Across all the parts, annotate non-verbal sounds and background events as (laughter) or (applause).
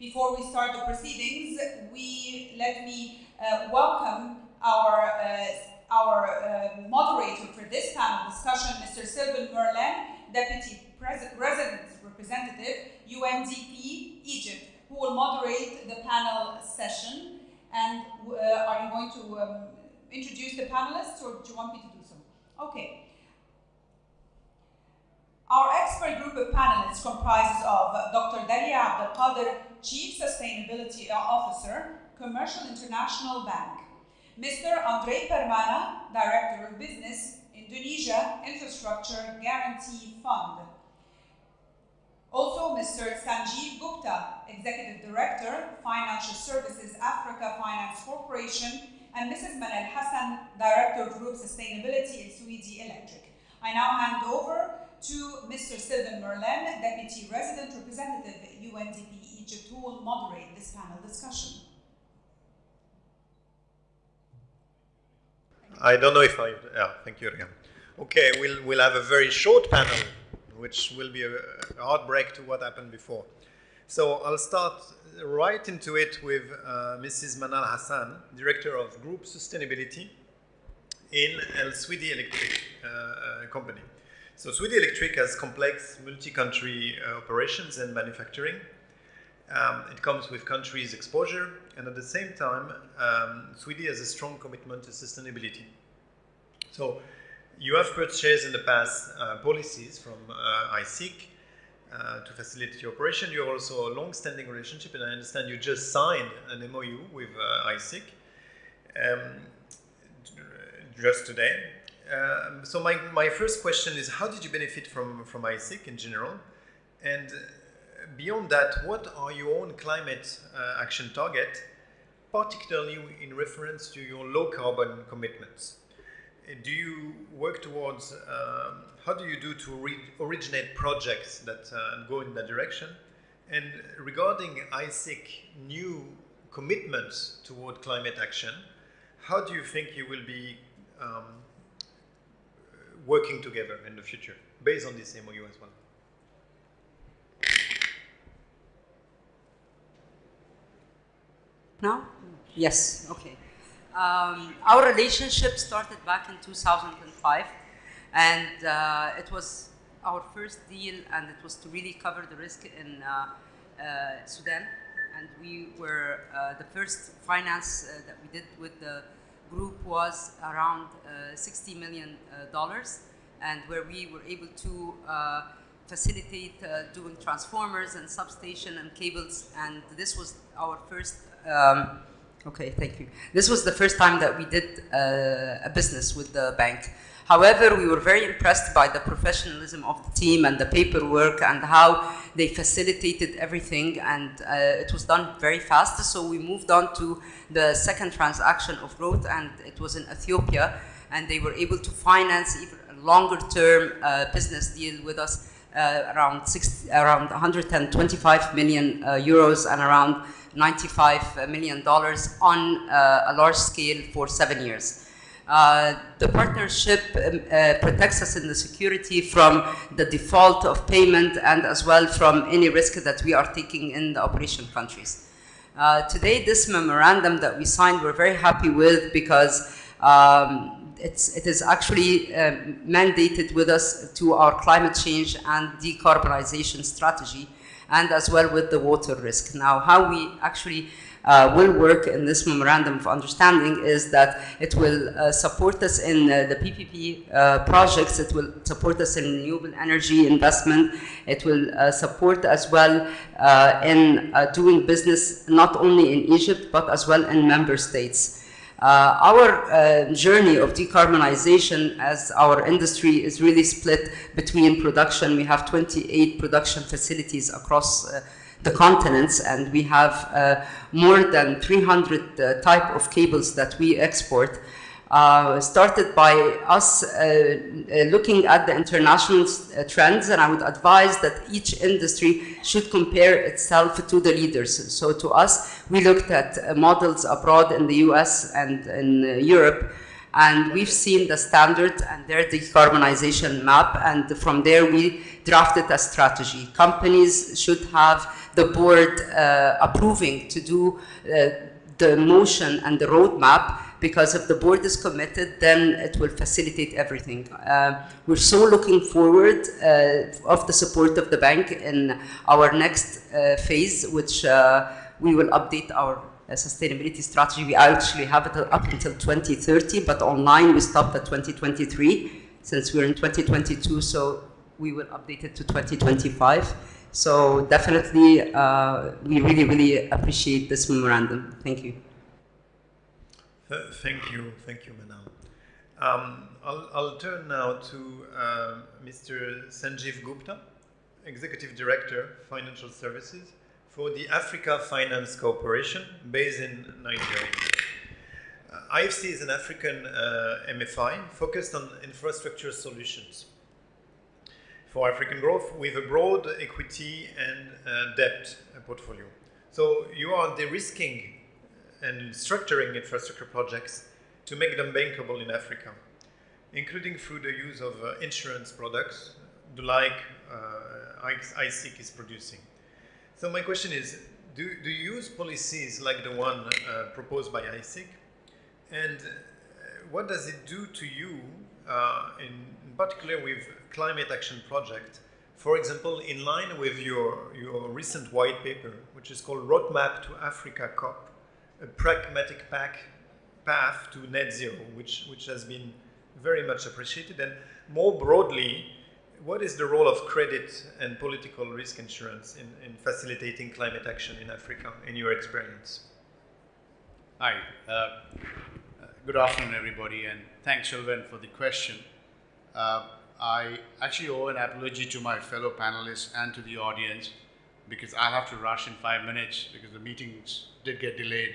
Before we start the proceedings, we let me uh, welcome our uh, our uh, moderator for this panel discussion, Mr. Sylvain Merlin, Deputy Pres Resident Representative, UNDP Egypt, who will moderate the panel session. And uh, are you going to um, introduce the panelists, or do you want me to do so? Okay. Our expert group of panelists comprises of Dr. Dalia Abdelkader, Chief Sustainability Officer, Commercial International Bank, Mr. Andre Permana, Director of Business, Indonesia Infrastructure Guarantee Fund. Also, Mr. Sanjeev Gupta, Executive Director, Financial Services Africa Finance Corporation, and Mrs. Manal Hassan, Director of Group Sustainability Elsewedy Electric. I now hand over to Mr. Sylvain Merlin, Deputy Resident Representative at UNDP Egypt, who will moderate this panel discussion. I don't know if I, yeah, thank you, Rian. Okay, we'll, we'll have a very short panel, which will be a, hard to what happened before. So I'll start right into it with uh, Mrs. Manal Hassan, Director of Group Sustainability in El Electric uh, uh, Company. So Sewedy Electric has complex multi-country uh, operations and manufacturing. Um, it comes with countries' exposure, and at the same time, um, Sewedy has a strong commitment to sustainability. So you have purchased in the past uh, policies from uh, ISIC uh, to facilitate your operation. You have also a long-standing relationship, and I understand you just signed an MOU with uh, ISIC um, just today. Um, so my, my first question is, how did you benefit from, from ISIC in general? And beyond that, what are your own climate uh, action target, particularly in reference to your low carbon commitments? Do you work towards, um, how do you do to originate projects that uh, go in that direction? And regarding ISIC new commitments toward climate action, how do you think you will be um, working together in the future based on this MOU as well? Now? Yes, okay. Um, our relationship started back in 2005 and uh, it was our first deal and it was to really cover the risk in uh, uh, Sudan and we were uh, the first finance uh, that we did with the group was around uh, 60 million dollars and where we were able to facilitate doing transformers and substation and cables and this was our first um, okay, thank you. This was the first time that we did uh, a business with the bank. However, we were very impressed by the professionalism of the team and the paperwork and how they facilitated everything and uh, it was done very fast. So we moved on to the second transaction of growth and it was in Ethiopia and they were able to finance even a longer term uh, business deal with us uh, around, 60, around 125 million uh, euros and around $95 million on uh, a large scale for seven years. Uh, the partnership um, uh, protects us in the security from the default of payment and as well from any risk that we are taking in the operation countries. Uh, today, this memorandum that we signed, we're very happy with because um, it's, it is actually uh, mandated with us to our climate change and decarbonization strategy and as well with the water risk. Now, how we actually uh, will work in this memorandum of understanding is that it will uh, support us in uh, the PPP uh, projects, it will support us in renewable energy investment, it will uh, support as well uh, in doing business not only in Egypt but as well in member states. Uh, our uh, journey of decarbonization as our industry is really split between production. We have 28 production facilities across uh, the continents and we have uh, more than 300 uh, type of cables that we export uh, started by us uh, uh, looking at the international trends and I would advise that each industry should compare itself to the leaders. So to us, we looked at models abroad in the US and in Europe and we've seen the standard and their decarbonization map and from there we drafted a strategy. Companies should have the board uh, approving to do uh, the motion and the roadmap because if the board is committed, then it will facilitate everything. Uh, we're so looking forward uh, of the support of the bank in our next uh, phase, which uh, we will update our sustainability strategy. We actually have it up until 2030, but online we stopped at 2023 since we're in 2022, so we will update it to 2025. So definitely, uh, we really, really appreciate this memorandum. Thank you. Thank you, thank you, Manal. Um, I'll, I'll, turn now to uh, Mr. Sanjeev Gupta, Executive Director, Financial Services for the Africa Finance Corporation based in Nigeria. Uh, IFC is an African uh, MFI focused on infrastructure solutions for African growth with a broad equity and uh, debt portfolio. So you are de-risking and structuring infrastructure projects to make them bankable in Africa, including through the use of uh, insurance products, like uh, ISIC is producing. So my question is, do, do you use policies like the one uh, proposed by ISIC? And uh, what does it do to you, uh, in, in particular with climate action project, for example, in line with your, your recent white paper, which is called Roadmap to Africa COP, a pragmatic path to net zero, which, which has been very much appreciated. And more broadly, what is the role of credit and political risk insurance in, in facilitating climate action in Africa, in your experience? Hi, uh, good afternoon, everybody, and thanks, Sylvain, for the question. Uh, I actually owe an apology to my fellow panelists and to the audience because I have to rush in five minutes because the meetings did get delayed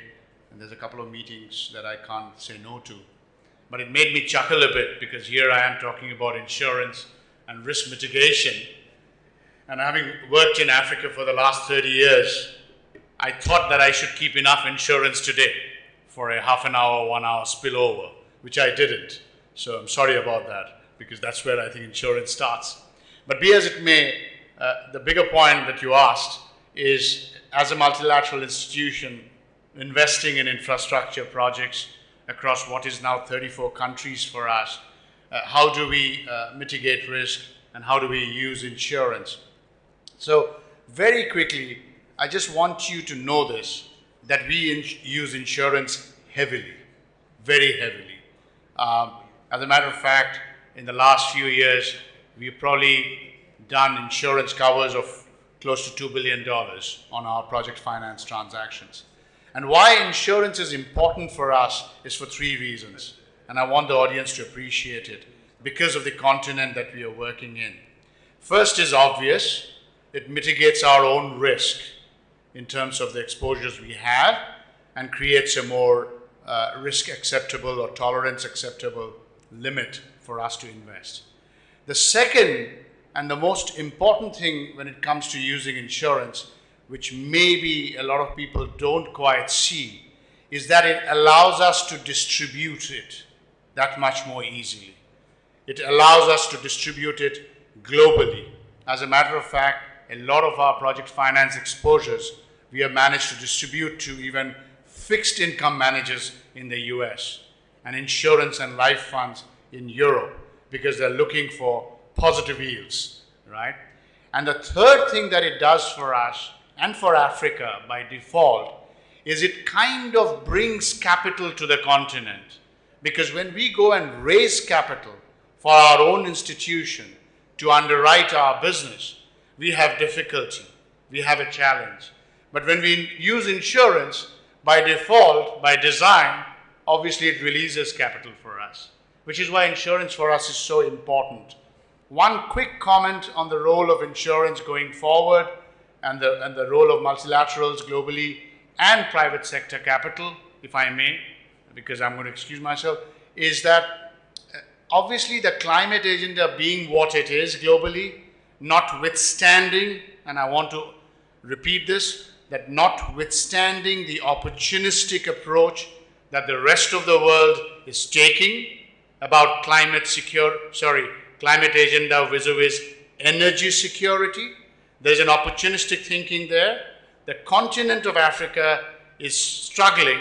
and there's a couple of meetings that I can't say no to. But it made me chuckle a bit because here I am talking about insurance and risk mitigation. And having worked in Africa for the last 30 years, I thought that I should keep enough insurance today for a half an hour, one hour spillover, which I didn't. So I'm sorry about that because that's where I think insurance starts. But be as it may, uh, the bigger point that you asked is as a multilateral institution investing in infrastructure projects across what is now 34 countries for us, uh, how do we uh, mitigate risk and how do we use insurance? So very quickly, I just want you to know this, that we use insurance heavily, very heavily. Um, as a matter of fact, in the last few years, we've probably done insurance covers of close to $2 billion on our project finance transactions. And why insurance is important for us is for three reasons. And I want the audience to appreciate it because of the continent that we are working in. First is obvious. It mitigates our own risk in terms of the exposures we have and creates a more uh, risk acceptable or tolerance acceptable limit for us to invest. The second and the most important thing when it comes to using insurance, which maybe a lot of people don't quite see, is that it allows us to distribute it that much more easily. It allows us to distribute it globally. As a matter of fact, a lot of our project finance exposures we have managed to distribute to even fixed income managers in the US and insurance and life funds in Europe because they're looking for positive yields, right? And the third thing that it does for us and for Africa by default is it kind of brings capital to the continent. Because when we go and raise capital for our own institution to underwrite our business, we have difficulty, we have a challenge. But when we use insurance, by default, by design, obviously it releases capital for us which is why insurance for us is so important. One quick comment on the role of insurance going forward and the, and the role of multilaterals globally and private sector capital, if I may, because I'm going to excuse myself, is that uh, obviously the climate agenda being what it is globally, notwithstanding, and I want to repeat this, that notwithstanding the opportunistic approach that the rest of the world is taking about climate secure, sorry, climate agenda vis-a-vis energy security. There's an opportunistic thinking there. The continent of Africa is struggling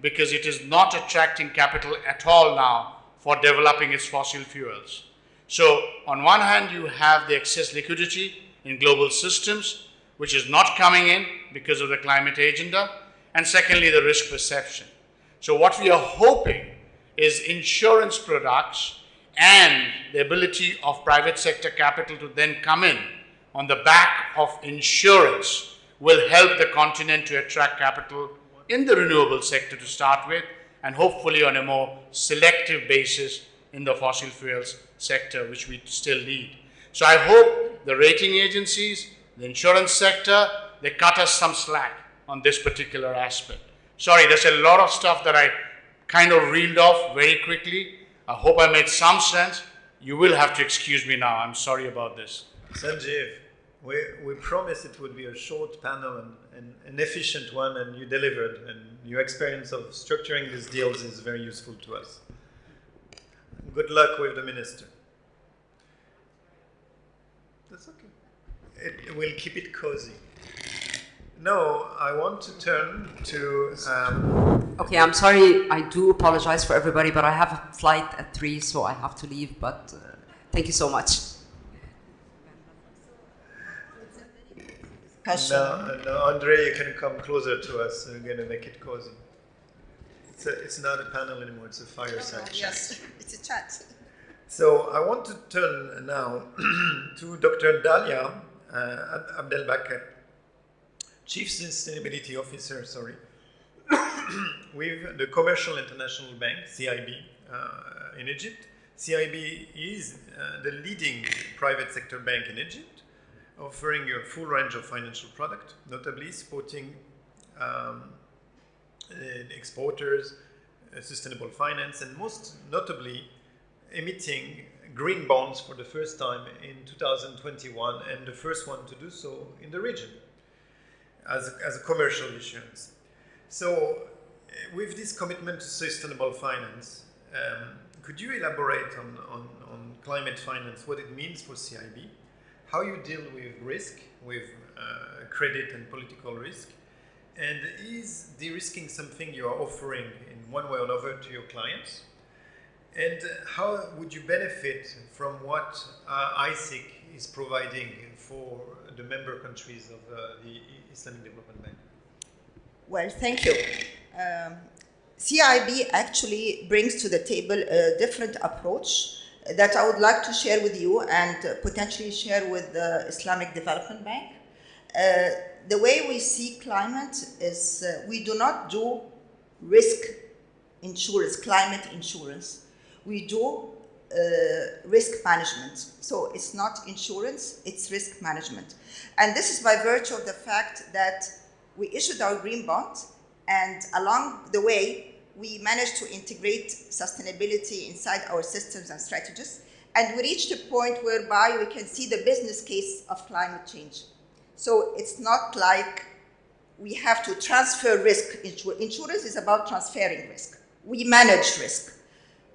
because it is not attracting capital at all now for developing its fossil fuels. So, on one hand, you have the excess liquidity in global systems, which is not coming in because of the climate agenda, and secondly, the risk perception. So, what we are hoping is insurance products and the ability of private sector capital to then come in on the back of insurance will help the continent to attract capital in the renewable sector to start with, and hopefully on a more selective basis in the fossil fuels sector, which we still need. So I hope the rating agencies, the insurance sector, they cut us some slack on this particular aspect. Sorry, there's a lot of stuff that I kind of reeled off very quickly. I hope I made some sense. You will have to excuse me now. I'm sorry about this. Sanjeev, we, we promised it would be a short panel and, an efficient one, and you delivered. And your experience of structuring these deals is very useful to us. Good luck with the minister. That's okay. It, we'll keep it cozy. No, I want to turn to. Um, Okay, I'm sorry. I do apologize for everybody, but I have a flight at three, so I have to leave. But uh, thank you so much. No, no, Andre, you can come closer to us. We're going to make it cozy. It's, a, it's not a panel anymore, it's a fireside chat. Yes, (laughs) it's a chat. So I want to turn now (clears throat) to Dr. Dalia uh, Abdelbakr, Chief Sustainability Officer, sorry, (clears throat) with the Commercial International Bank, CIB, uh, in Egypt. CIB is uh, the leading private sector bank in Egypt, offering a full range of financial products, notably supporting um, exporters, uh, sustainable finance, and most notably emitting green bonds for the first time in 2021 and the first one to do so in the region as a, as a commercial issuance. So, uh, with this commitment to sustainable finance, um, could you elaborate on, on, on, climate finance, what it means for CIB, how you deal with risk, with uh, credit and political risk, and is de-risking something you are offering in one way or another to your clients? And how would you benefit from what uh, ISIC is providing for the member countries of uh, the Islamic Development Bank? Well, thank you. Um, CIB actually brings to the table a different approach that I would like to share with you and potentially share with the Islamic Development Bank. Uh, the way we see climate is uh, we do not do risk insurance, climate insurance. We do uh, risk management. So it's not insurance, it's risk management. And this is by virtue of the fact that we issued our green bond, and along the way, we managed to integrate sustainability inside our systems and strategies. And we reached a point whereby we can see the business case of climate change. So it's not like we have to transfer risk. Insurance is about transferring risk. We manage risk.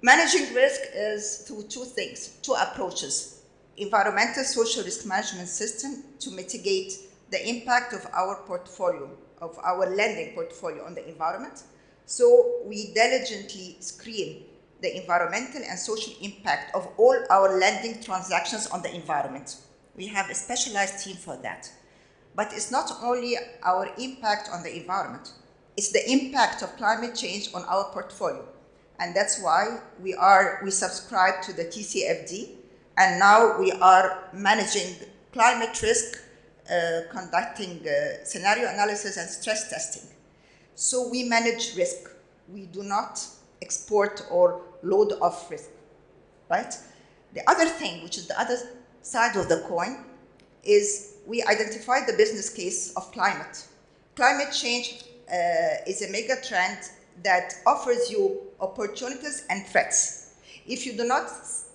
Managing risk is through two things, two approaches. Environmental social risk management system to mitigate the impact of our portfolio, of our lending portfolio on the environment. So we diligently screen the environmental and social impact of all our lending transactions on the environment. We have a specialized team for that. But it's not only our impact on the environment, it's the impact of climate change on our portfolio. And that's why we are, we subscribe to the TCFD, and now we are managing climate risk, uh, conducting uh, scenario analysis and stress testing. So we manage risk. We do not export or load off risk, right? The other thing, which is the other side of the coin, is we identified the business case of climate. Climate change uh, is a mega trend that offers you opportunities and threats. If you do not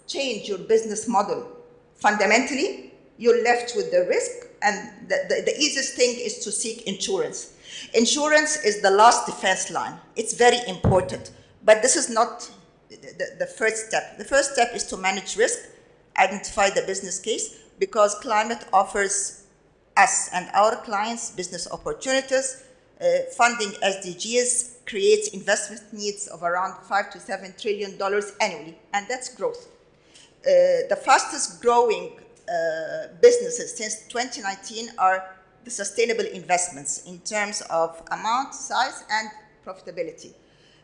change your business model fundamentally, you're left with the risk, and the, the, the easiest thing is to seek insurance. Insurance is the last defense line. It's very important, but this is not the, the, first step. The first step is to manage risk, identify the business case, because climate offers us and our clients business opportunities. Uh, funding SDGs creates investment needs of around five to seven trillion dollars annually, and that's growth. Uh, the fastest growing uh, businesses since 2019 are the sustainable investments in terms of amount, size, and profitability.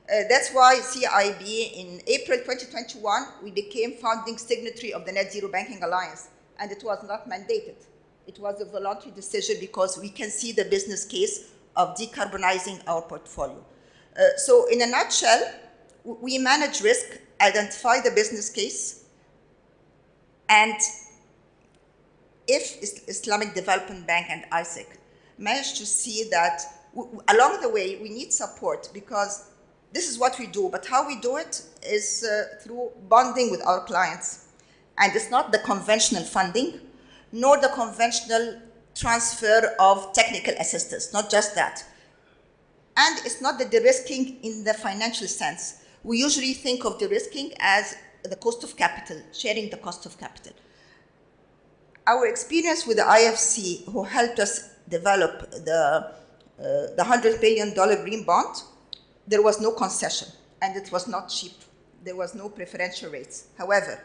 Uh, that's why CIB in April 2021, we became founding signatory of the Net Zero Banking Alliance, and it was not mandated. It was a voluntary decision because we can see the business case of decarbonizing our portfolio. Uh, so in a nutshell, we manage risk, identify the business case, and if Islamic Development Bank and ISEC manage to see that along the way we need support because this is what we do, but how we do it is uh, through bonding with our clients. And it's not the conventional funding, nor the conventional transfer of technical assistance, not just that. And it's not the de-risking in the financial sense. We usually think of de-risking as the cost of capital, sharing the cost of capital. Our experience with the IFC, who helped us develop the, uh, the $100 billion green bond, there was no concession and it was not cheap. There was no preferential rates. However,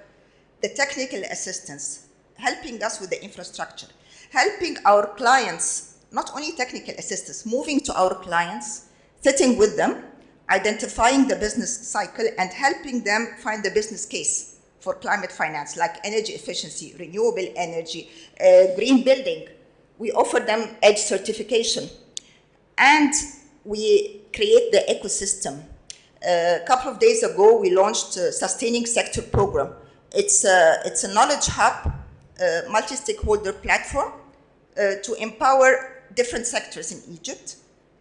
the technical assistance, helping us with the infrastructure, helping our clients, not only technical assistance, moving to our clients, sitting with them, identifying the business cycle and helping them find the business case for climate finance, like energy efficiency, renewable energy, uh, green building. We offer them EDGE certification. And we create the ecosystem. Uh, a couple of days ago, we launched a Sustaining Sector Program. It's a, it's a knowledge hub, a multi-stakeholder platform uh, to empower different sectors in Egypt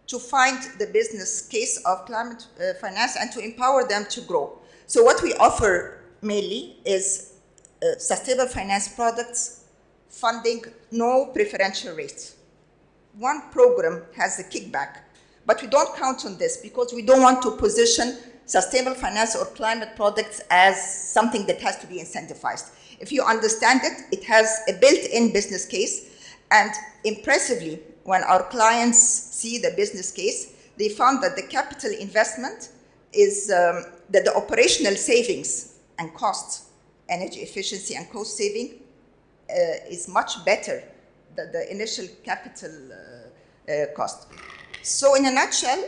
to find the business case of climate uh, finance and to empower them to grow. So what we offer mainly is uh, sustainable finance products, funding, no preferential rates. One program has a kickback but we don't count on this because we don't want to position sustainable finance or climate products as something that has to be incentivized. If you understand it, it has a built-in business case. And impressively, when our clients see the business case, they found that the capital investment is um, that the operational savings and costs, energy efficiency and cost saving, uh, is much better than the initial capital uh, uh, cost. So in a nutshell,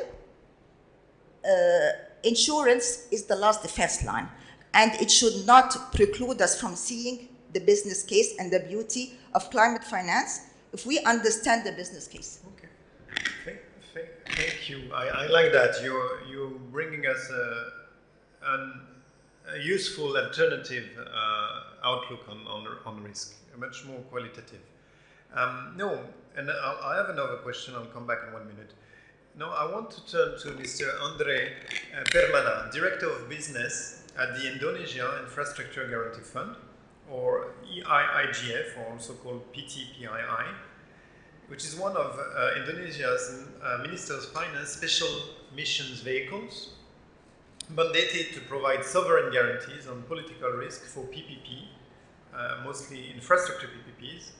uh, insurance is the last defense line, and it should not preclude us from seeing the business case and the beauty of climate finance if we understand the business case. Okay. Thank, thank, thank you. I, I, like that. You're, you're bringing us a, an, a useful alternative uh, outlook on, on, on risk, much more qualitative. Um, no, and I'll, I have another question. I'll come back in one minute. No, I want to turn to Mr. Andre uh, Permana, Director of Business at the Indonesia Infrastructure Guarantee Fund, or EIIGF, or also called PTPII, which is one of uh, Indonesia's uh, Minister's Finance special missions vehicles, mandated to provide sovereign guarantees on political risk for PPP, uh, mostly infrastructure PPPs,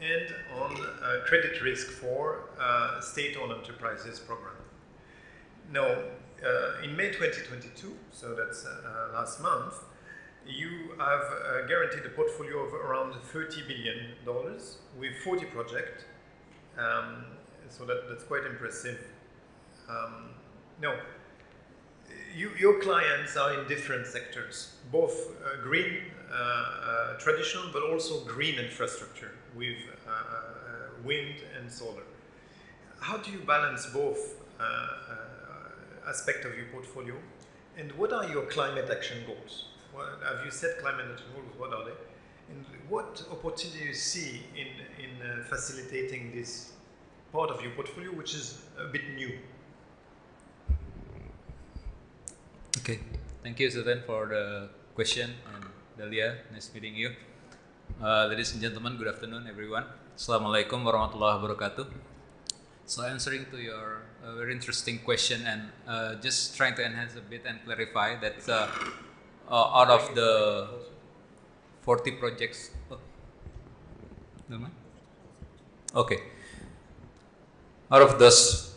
and on uh, credit risk for uh, state-owned enterprises program. Now, uh, in May 2022, so that's uh, last month, you have uh, guaranteed a portfolio of around $30 billion with 40 projects. Um, so that, that's quite impressive. Um, no, you, your clients are in different sectors, both uh, green, traditional, but also green infrastructure with uh, uh, wind and solar. How do you balance both uh, aspects of your portfolio? And what are your climate action goals? What, have you set climate action goals? What are they? And what opportunity do you see in, in facilitating this part of your portfolio, which is a bit new? Okay, thank you, Sylvain, for the question, and Dalia, nice meeting you. Uh, ladies and gentlemen, good afternoon, everyone. Assalamualaikum warahmatullahi wabarakatuh. So, answering to your uh, very interesting question and uh, just trying to enhance a bit and clarify that uh, uh, out of the 40 projects, oh, Okay. Out of those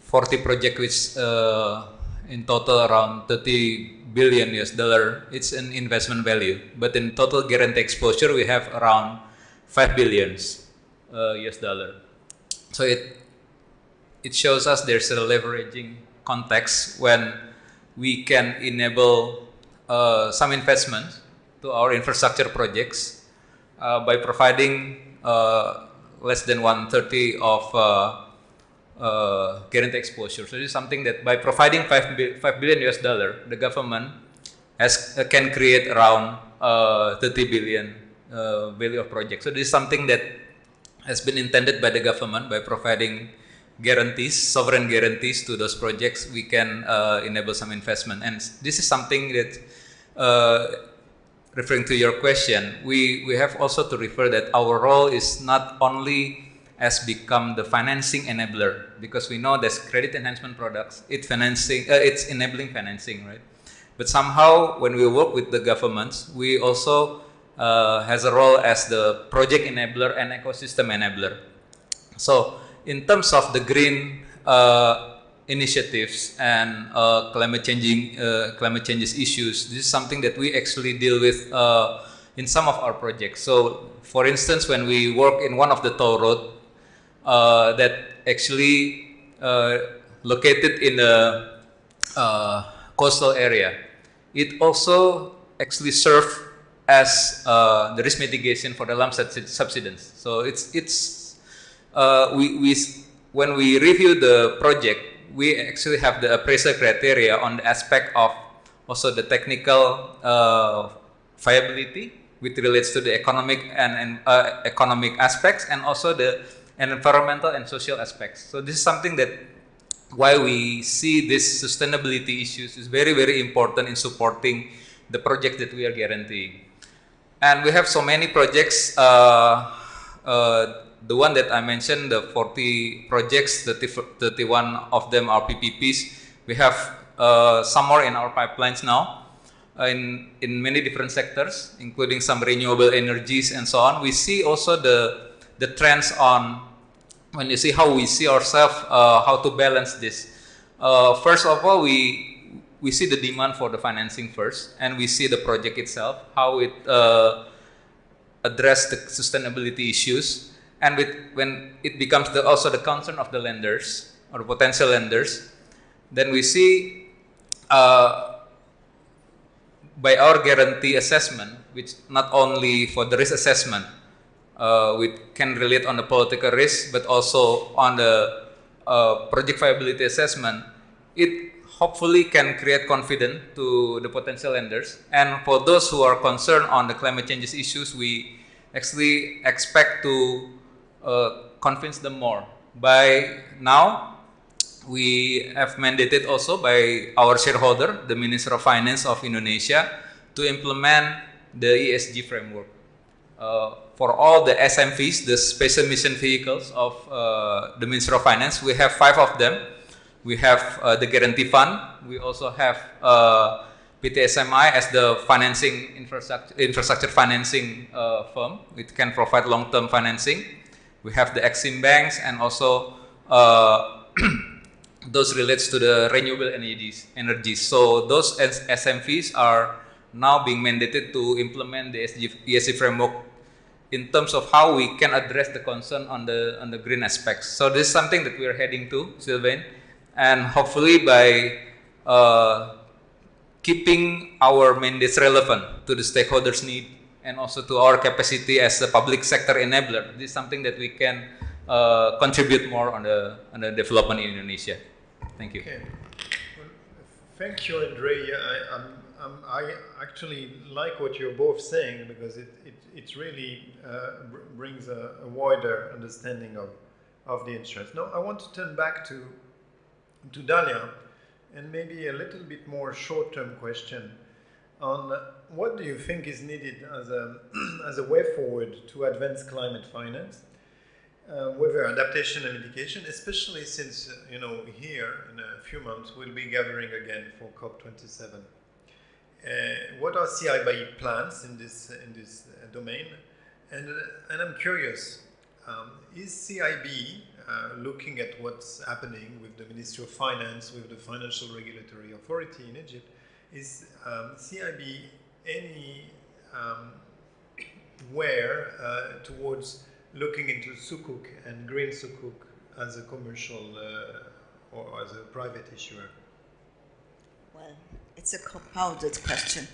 40 projects, which uh, in total around 30 billion US dollar, it's an investment value. But in total guarantee exposure, we have around 5 billions uh, US dollar. So it it shows us there's a leveraging context when we can enable uh, some investment to our infrastructure projects uh, by providing uh, less than 130 of uh, uh, guarantee exposure. So this is something that by providing 5, bi 5 billion US dollar, the government has, uh, can create around 30 billion value of project. So this is something that has been intended by the government by providing guarantees, sovereign guarantees to those projects, we can uh, enable some investment. And this is something that, uh, referring to your question, we, we have also to refer that our role is not only as become the financing enabler because we know there's credit enhancement products, it financing, uh, it's enabling financing, right? But somehow when we work with the governments, we also uh, has a role as the project enabler and ecosystem enabler. So in terms of the green uh, initiatives and uh, climate changing uh, climate changes issues, this is something that we actually deal with uh, in some of our projects. So, for instance, when we work in one of the toll road uh, that actually uh, located in a coastal area, it also actually serve as the risk mitigation for the land subsidence. So it's it's uh, we, we, when we review the project, we actually have the appraisal criteria on the aspect of also the technical uh, viability, which relates to the economic and, and uh, economic aspects, and also the environmental and social aspects. So this is something that why we see this sustainability issues is very very important in supporting the project that we are guaranteeing. And we have so many projects uh, uh, the one that I mentioned, the 40 projects, 30, 31 of them are PPPs. We have uh, some more in our pipelines now uh, in, in many different sectors, including some renewable energies and so on. We see also the, the trends on, when you see how we see ourselves, uh, how to balance this. Uh, first of all, we, we see the demand for the financing first, and we see the project itself, how it uh, address the sustainability issues and with, when it becomes the, also the concern of the lenders or potential lenders, then we see uh, by our guarantee assessment, which not only for the risk assessment, uh, we can relate on the political risk, but also on the uh, project viability assessment, it hopefully can create confidence to the potential lenders. And for those who are concerned on the climate changes issues, we actually expect to uh, convince them more. By now, we have mandated also by our shareholder, the Minister of Finance of Indonesia, to implement the ESG framework. Uh, for all the SMVs, the special mission vehicles of uh, the Minister of Finance, we have five of them. We have uh, the guarantee fund. We also have PTSMI as the financing infrastructure, infrastructure financing uh, firm. It can provide long-term financing. We have the Exim banks and also uh, (clears throat) those relates to the renewable energies. energies. So those SMVs are now being mandated to implement the ESG framework in terms of how we can address the concern on the on the green aspects. So this is something that we are heading to, Sylvain, and hopefully by uh, keeping our mandates relevant to the stakeholders' need and also to our capacity as a public sector enabler. This is something that we can uh, contribute more on the, on the development in Indonesia. Thank you. Okay. Well, thank you, Andre. I, I'm, I'm, i actually like what you're both saying because it, it, it really uh, brings a, a, wider understanding of, of the insurance. Now, I want to turn back to, to Dalia and maybe a little bit more short-term question on what do you think is needed as a, (clears throat) as a way forward to advance climate finance, uh, whether adaptation and mitigation, especially since, uh, you know, here in a few months we'll be gathering again for COP27. Uh, what are CI plans in this, in this uh, domain? And, uh, and I'm curious, um, is CIB looking at what's happening with the Ministry of Finance, with the Financial Regulatory Authority in Egypt, is um, CIB any um, where uh, towards looking into sukuk and green sukuk as a commercial uh, or as a private issuer? Well, it's a compounded question.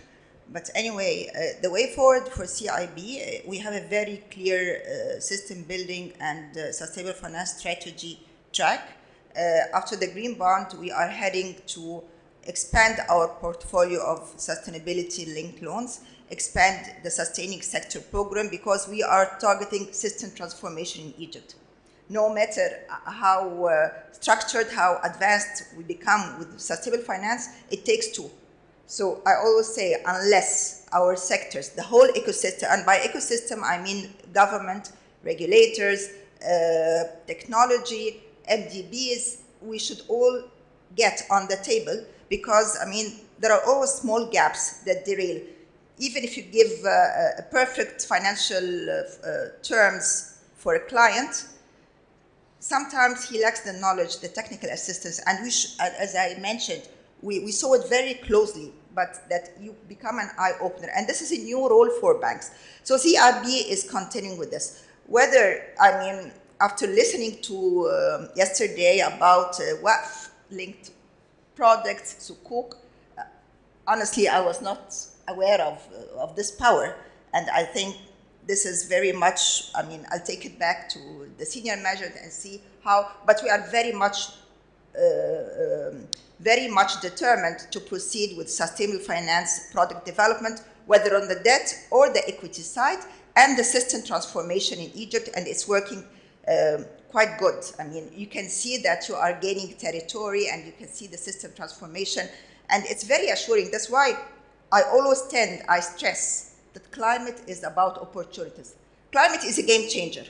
But anyway, uh, the way forward for CIB, uh, we have a very clear uh, system building and uh, sustainable finance strategy track. Uh, after the green bond, we are heading to expand our portfolio of sustainability linked loans, expand the sustaining sector program because we are targeting system transformation in Egypt. No matter how uh, structured, how advanced we become with sustainable finance, it takes two so I always say, unless our sectors, the whole ecosystem, and by ecosystem I mean government, regulators, uh, technology, MDBs, we should all get on the table because, I mean, there are always small gaps that derail. Even if you give uh, a perfect financial uh, uh terms for a client, sometimes he lacks the knowledge, the technical assistance, and we, as I mentioned, we, we saw it very closely, but that you become an eye opener. And this is a new role for banks. So CIB is continuing with this. Whether, I mean, after listening to uh, yesterday about uh, waqf linked products, Sukuk, uh, honestly, I was not aware of, uh, of this power. And I think this is very much, I mean, I'll take it back to the senior measure and see how, but we are very much uh, um, very much determined to proceed with sustainable finance product development, whether on the debt or the equity side, and the system transformation in Egypt, and it's working um, quite good. I mean, you can see that you are gaining territory and you can see the system transformation, and it's very assuring. That's why I always tend, I stress that climate is about opportunities. Climate is a game changer.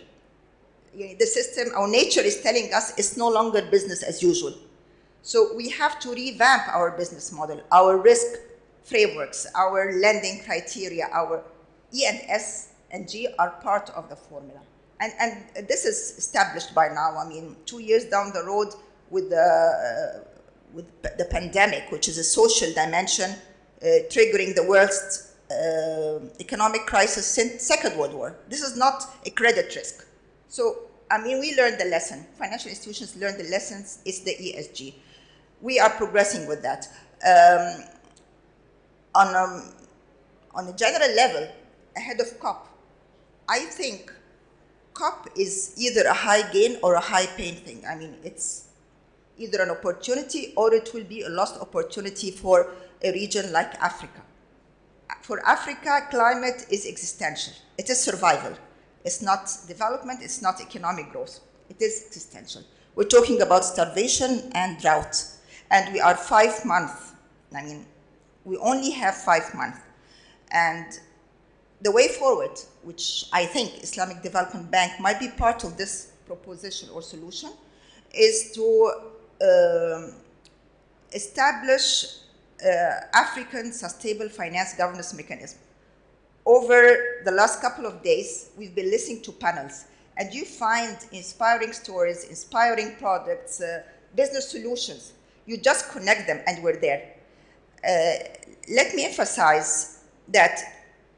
The system, our nature is telling us it's no longer business as usual. So we have to revamp our business model, our risk frameworks, our lending criteria, our E and S and G are part of the formula. And, and this is established by now. I mean, two years down the road with the, uh, with the pandemic, which is a social dimension uh, triggering the worst economic crisis since Second World War. This is not a credit risk. So, I mean, we learned the lesson. Financial institutions learned the lessons. It's the ESG we are progressing with that. Um, on, um, on a general level, ahead of COP, I think COP is either a high gain or a high pain thing. I mean, it's either an opportunity or it will be a lost opportunity for a region like Africa. For Africa, climate is existential. It is survival. It's not development, it's not economic growth. It is existential. We're talking about starvation and drought and we are five months. I mean, we only have five months. And the way forward, which I think Islamic Development Bank might be part of this proposition or solution, is to uh, establish African sustainable finance governance mechanism. Over the last couple of days, we've been listening to panels, and you find inspiring stories, inspiring products, uh, business solutions you just connect them and we're there. Uh, let me emphasize that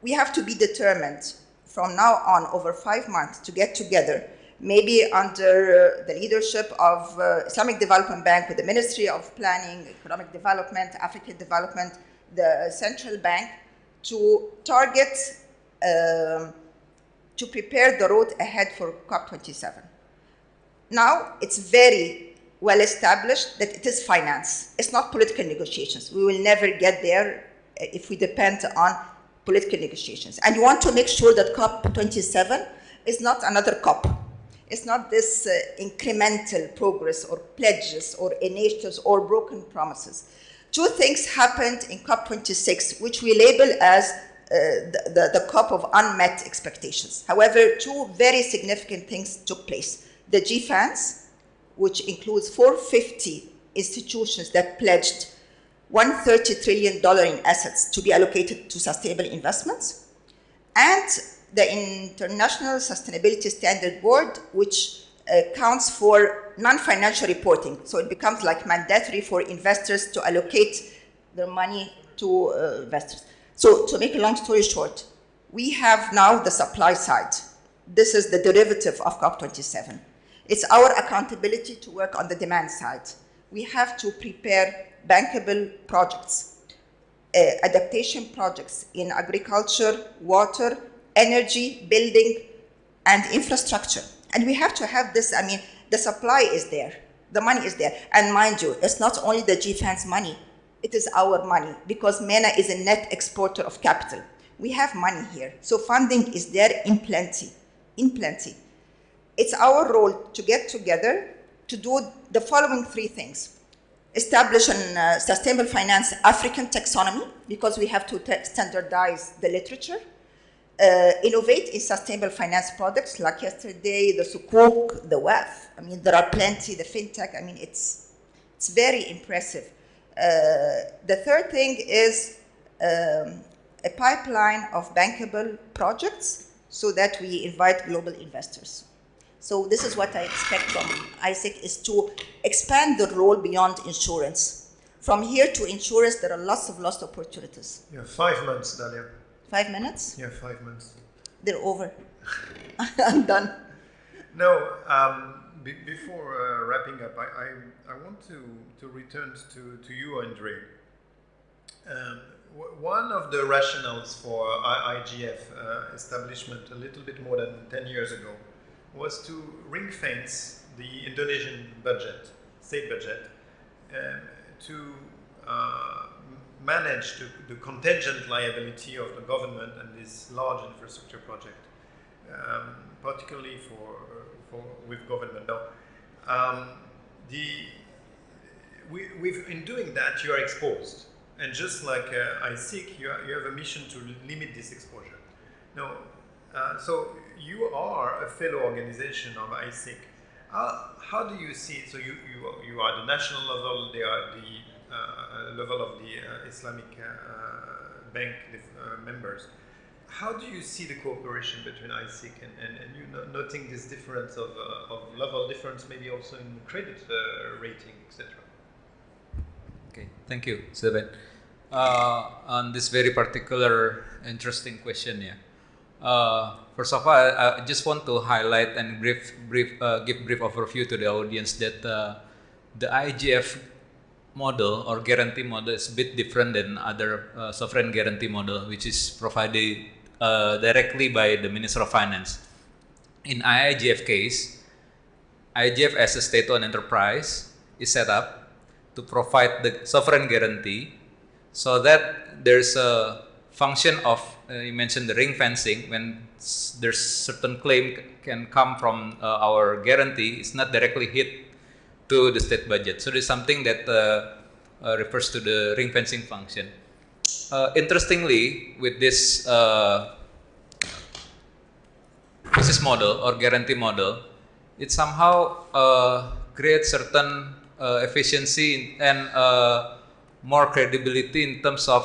we have to be determined from now on over five months to get together, maybe under the leadership of uh, Islamic Development Bank with the Ministry of Planning, Economic Development, African Development, the Central Bank, to target, um, to prepare the road ahead for COP27. Now, it's very well established that it is finance. It's not political negotiations. We will never get there uh, if we depend on political negotiations. And you want to make sure that COP27 is not another COP. It's not this uh, incremental progress or pledges or initiatives or broken promises. Two things happened in COP26, which we label as uh, the, the, the COP of unmet expectations. However, two very significant things took place. The GFANZ, which includes 450 institutions that pledged $130 trillion in assets to be allocated to sustainable investments, and the International Sustainability Standard Board, which uh, counts for non-financial reporting. So it becomes like mandatory for investors to allocate their money to uh, investors. So to make a long story short, we have now the supply side. This is the derivative of COP27. It's our accountability to work on the demand side. We have to prepare bankable projects, uh, adaptation projects in agriculture, water, energy, building, and infrastructure. And we have to have this, I mean, the supply is there, the money is there. And mind you, it's not only the GFANZ's money, it is our money because MENA is a net exporter of capital. We have money here. So funding is there in plenty, in plenty. It's our role to get together to do the following three things. Establish a uh, sustainable finance African taxonomy because we have to standardize the literature uh, innovate in sustainable finance products like yesterday, the Sukuk, the waqf. I mean, there are plenty, the fintech. I mean, it's, it's very impressive. Uh, the third thing is um, a pipeline of bankable projects so that we invite global investors. So this is what I expect from ICIEC is to expand the role beyond insurance. From here to insurance, there are lots of lost opportunities. Yeah, five months, Dalia. Five minutes? Yeah, five minutes. They're over. (laughs) I'm done. No, um, be before uh, wrapping up, I, I, I, want to, to return to, to you, Andre. Um, one of the rationales for IGF uh, establishment a little bit more than 10 years ago was to ring fence the Indonesian budget, state budget, um, to uh, manage the, contingent liability of the government and this large infrastructure project, um, particularly for, for with government. Now, um, the we, we've, in doing that, you are exposed, and just like uh, ICIEC, you, you have a mission to limit this exposure. Now, uh, so you are a fellow organization of ICIEC. How, how do you see it? So you, you, you are the national level, they are the uh, level of the uh, Islamic uh, Bank members. How do you see the cooperation between ICIEC and, and, and you noting this difference of, of level difference, maybe also in credit rating, etc.? Okay, thank you, Seven. Uh, on this very particular interesting question, yeah. Uh, first of all, I, I, just want to highlight and brief, brief, uh, give brief overview to the audience that the IGF model or guarantee model is a bit different than other uh, sovereign guarantee model, which is provided uh, directly by the Minister of Finance. In IIGF case, IIGF as a state-owned enterprise is set up to provide the sovereign guarantee so that there's a function of, uh, you mentioned the ring fencing, when there's certain claim can come from uh, our guarantee, it's not directly hit to the state budget. So there's something that uh, uh, refers to the ring fencing function. Uh, interestingly, with this business model or guarantee model, it somehow creates certain efficiency and more credibility in terms of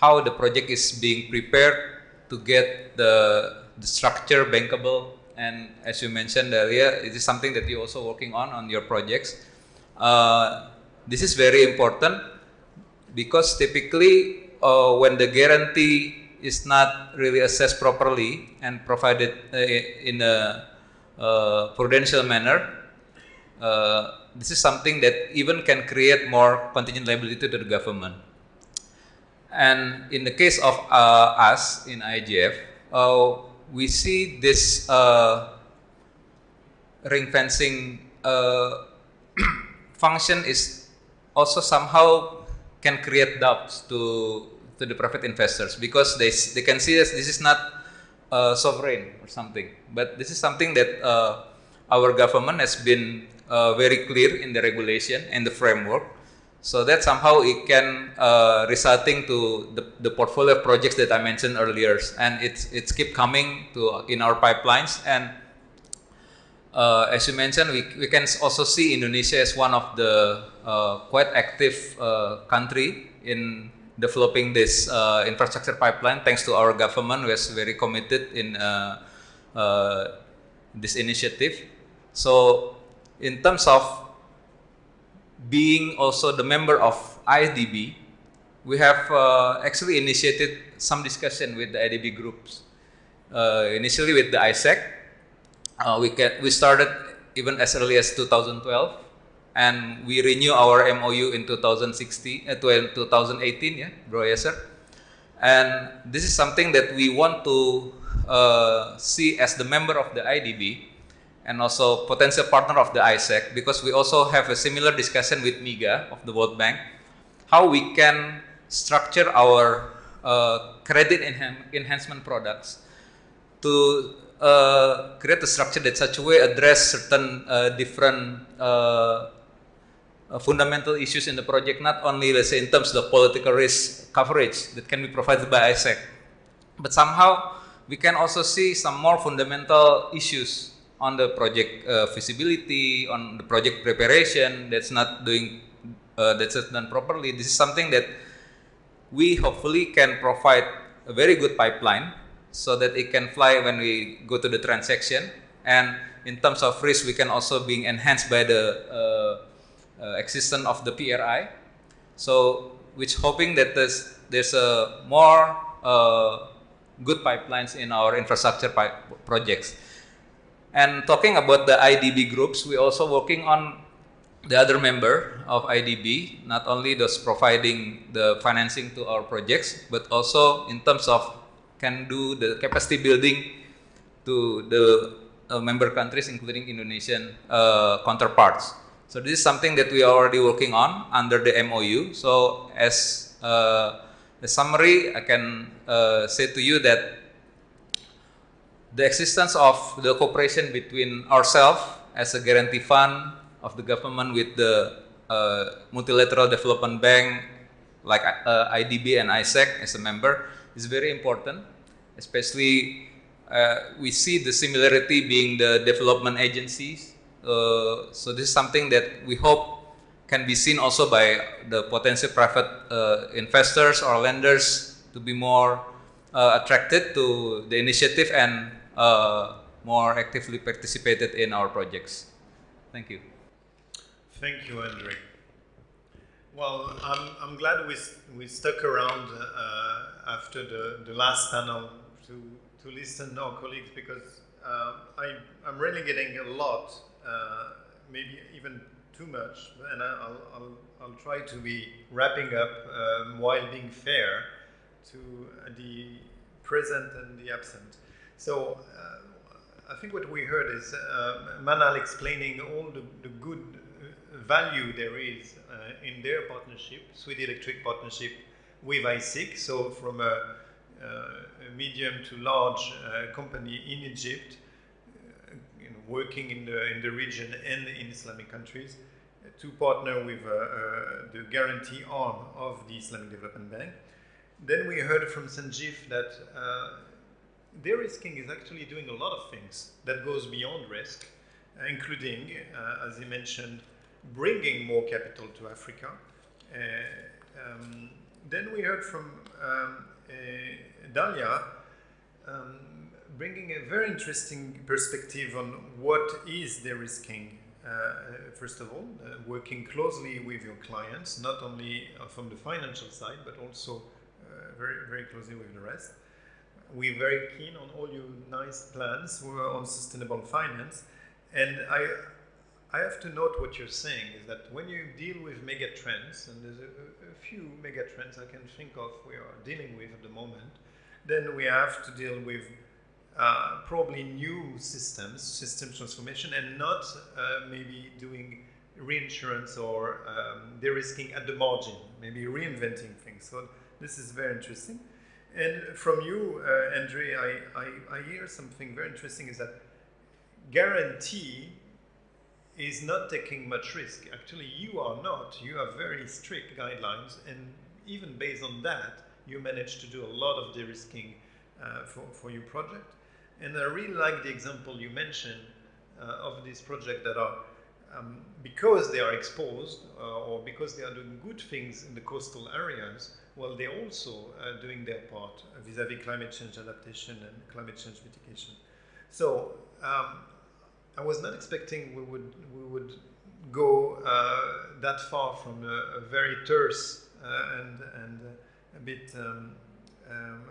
how the project is being prepared to get the, the structure bankable and as you mentioned earlier, it is something that you're also working on on your projects. Uh, this is very important because typically uh, when the guarantee is not really assessed properly and provided uh, in a uh, prudential manner, uh, this is something that even can create more contingent liability to the government. And in the case of uh, us in IGF, we see this uh, ring fencing uh, (clears throat) function is also somehow can create doubts to to the private investors because they they can see this this is not uh, sovereign or something, but this is something that uh, our government has been uh, very clear in the regulation and the framework so that somehow it can uh, resulting to the, the portfolio of projects that I mentioned earlier, and it's it's keep coming to in our pipelines. And uh, as you mentioned, we we can also see Indonesia as one of the uh, quite active uh, country in developing this uh, infrastructure pipeline thanks to our government who is very committed in uh, uh, this initiative. So in terms of being also the member of IDB, we have uh, actually initiated some discussion with the IDB groups. Uh, initially with the ICIEC, uh, we, can, we started even as early as 2012 and we renew our MOU in 2016, uh, 2018, yeah, Bro Yasser. And this is something that we want to uh, see as the member of the IDB and also potential partner of the ICIEC because we also have a similar discussion with MIGA of the World Bank, how we can structure our uh, credit enhan enhancement products to uh, create a structure that such a way address certain uh, different uh, fundamental issues in the project, not only let's say in terms of the political risk coverage that can be provided by ICIEC, but somehow we can also see some more fundamental issues on the project uh, feasibility, on the project preparation that's not doing uh, that's not done properly. This is something that we hopefully can provide a very good pipeline so that it can fly when we go to the transaction. And in terms of risk, we can also be enhanced by the uh, uh, existence of the PRI. So, which hoping that there's, there's a more uh, good pipelines in our infrastructure projects. And talking about the IDB groups, we're also working on the other member of IDB, not only those providing the financing to our projects, but also in terms of can do the capacity building to the uh, member countries, including Indonesian uh, counterparts. So this is something that we are already working on under the MOU. So as uh, summary, I can uh, say to you that the existence of the cooperation between ourselves as a guarantee fund of the government with the uh, multilateral development bank like uh, IDB and ICIEC as a member is very important, especially uh, we see the similarity being the development agencies. Uh, so this is something that we hope can be seen also by the potential private uh, investors or lenders to be more uh, attracted to the initiative and more actively participated in our projects. Thank you. Thank you, Andre. Well, I'm, I'm glad we, we stuck around uh, after the, the last panel to, to listen to our colleagues because uh, I, I'm really getting a lot uh, maybe even too much, and I'll, I'll, I'll try to be wrapping up um, while being fair to the present and the absent. So uh, I think what we heard is uh, Manal explaining all the, the good uh, value there is uh, in their partnership, Sewedy Electric partnership with ICIEC. So from a, a medium to large company in Egypt, working in the, in the region and in Islamic countries to partner with uh, uh, the guarantee arm of the Islamic Development Bank. Then we heard from Sanjeev that uh, de-risking is actually doing a lot of things that goes beyond risk, uh, including, uh, as he mentioned, bringing more capital to Africa. Uh, um, then we heard from um, Dalia um, bringing a very interesting perspective on what is de-risking. Uh, first of all, uh, working closely with your clients, not only uh, from the financial side, but also uh, very, very closely with the rest. We're very keen on all your nice plans on sustainable finance. And I, I have to note what you're saying is that when you deal with mega trends, and there's a, a few mega trends I can think of we are dealing with at the moment, then we have to deal with uh, probably new systems, system transformation, and not uh, maybe doing reinsurance or um, de-risking at the margin, maybe reinventing things. So this is very interesting. And from you, uh, Andre, I, I, I hear something very interesting is that guarantee is not taking much risk. Actually, you are not. You have very strict guidelines, and even based on that, you manage to do a lot of de-risking uh, for, for your project. And I really like the example you mentioned uh, of this project that are um, because they are exposed uh, or because they are doing good things in the coastal areas, well, they're also uh, doing their part vis-à-vis climate change adaptation and climate change mitigation. So um, I was not expecting we would we would go uh, that far from a, a very terse uh, and and a bit um, um,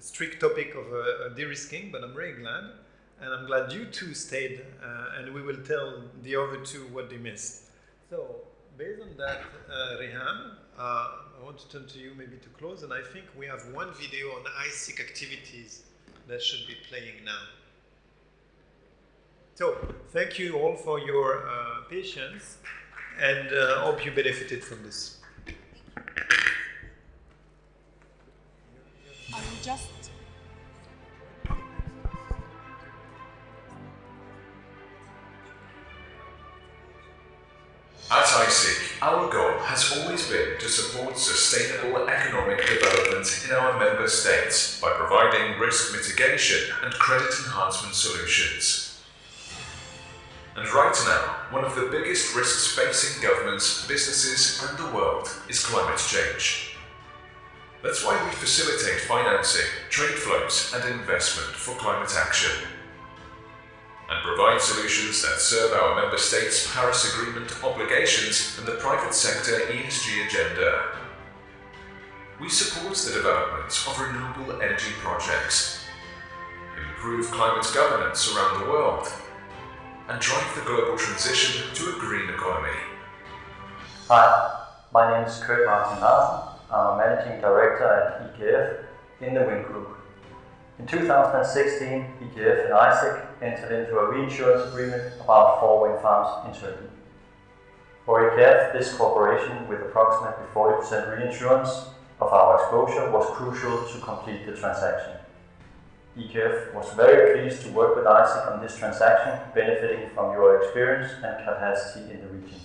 strict topic of uh, de-risking, but I'm very glad and I'm glad you two stayed, uh, and we will tell the other two what they missed. So, based on that, uh, I want to turn to you maybe to close, and I think we have one video on ICIEC activities that should be playing now. So, thank you all for your uh, patience, and uh, hope you benefited from this. I just to support sustainable economic development in our member states by providing risk mitigation and credit enhancement solutions. And right now, one of the biggest risks facing governments, businesses, and the world is climate change. That's why we facilitate financing, trade flows, and investment for climate action and provide solutions that serve our member states' Paris Agreement obligations and the private sector ESG agenda. We support the development of renewable energy projects, improve climate governance around the world, and drive the global transition to a green economy. Hi, my name is Kurt Martin Larsen. I'm a managing director at EKF in the Wind Group. In 2016, EKF and ICIEC entered into a reinsurance agreement about four wind farms in Turkey. For EKF, this cooperation with approximately 40% reinsurance of our exposure was crucial to complete the transaction. EKF was very pleased to work with ICIEC on this transaction, benefiting from your experience and capacity in the region.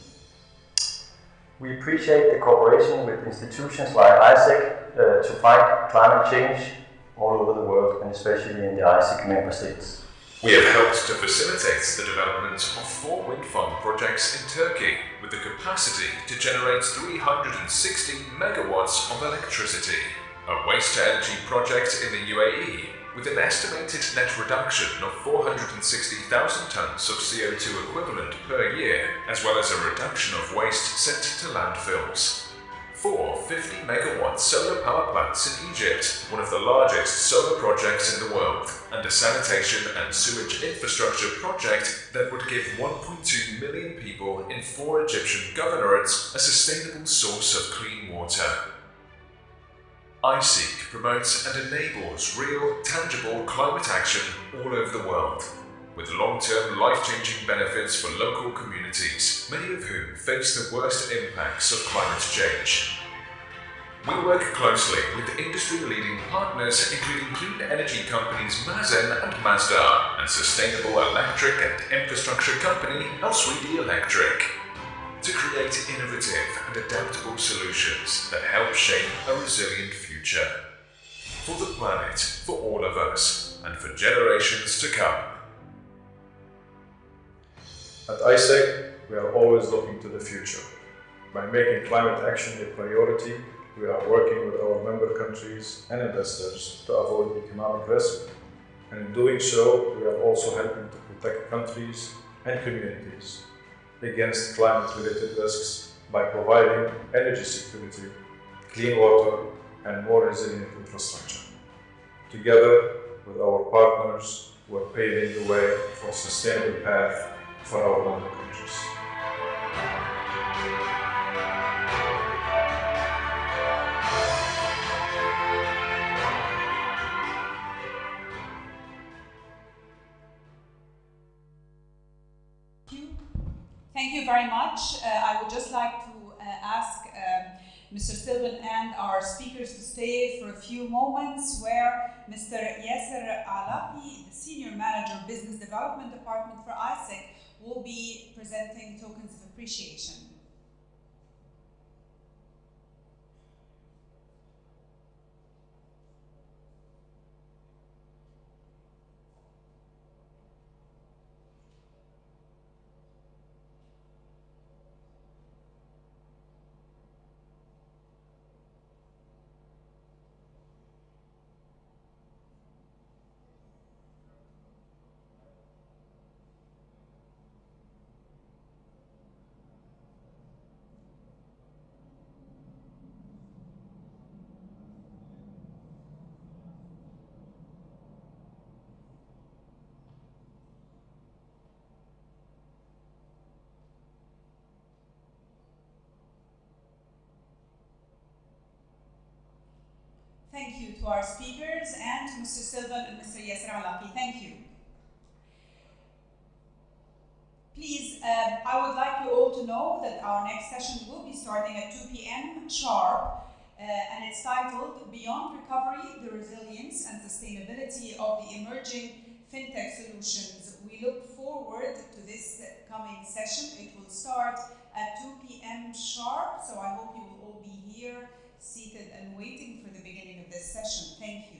We appreciate the cooperation with institutions like ICIEC uh, to fight climate change all over the world and especially in the ICIEC member states. We have helped to facilitate the development of four wind farm projects in Turkey with the capacity to generate 360 megawatts of electricity. A waste to energy project in the UAE with an estimated net reduction of 460,000 tons of CO2 equivalent per year, as well as a reduction of waste sent to landfills. Four 50 megawatt solar power plants in Egypt, one of the largest solar projects in the world, and a sanitation and sewage infrastructure project that would give 1.2 million people in four Egyptian governorates a sustainable source of clean water. ICIEC promotes and enables real, tangible climate action all over the world, with long-term life-changing benefits for local communities, many of whom face the worst impacts of climate change. We work closely with industry-leading partners including clean energy companies Masen and Masdar and sustainable electric and infrastructure company Elsewedy Electric to create innovative and adaptable solutions that help shape a resilient future for the planet, for all of us, and for generations to come. At ICIEC, we are always looking to the future. By making climate action a priority, we are working with our member countries and investors to avoid economic risk. And in doing so, we are also helping to protect countries and communities against climate-related risks by providing energy security, clean water, and more resilient infrastructure. Together with our partners, we're paving the way for a sustainable path for our member countries. Thank you very much. Uh, I would just like to uh, ask um, Mr. Sylvan and our speakers to stay for a few moments where Mr. Yasser Alapi, the Senior Manager Business Development Department for ICIEC, will be presenting tokens of appreciation. Thank you to our speakers and to Mr. Sylvan and Mr. Yasser Alaki. Thank you. Please, um, I would like you all to know that our next session will be starting at 2 p.m. sharp, uh, and it's titled Beyond Recovery, the Resilience and Sustainability of the Emerging FinTech Solutions. We look forward to this coming session. It will start at 2 p.m. sharp, so I hope you will all be here, seated and waiting for the beginning of this session. Thank you.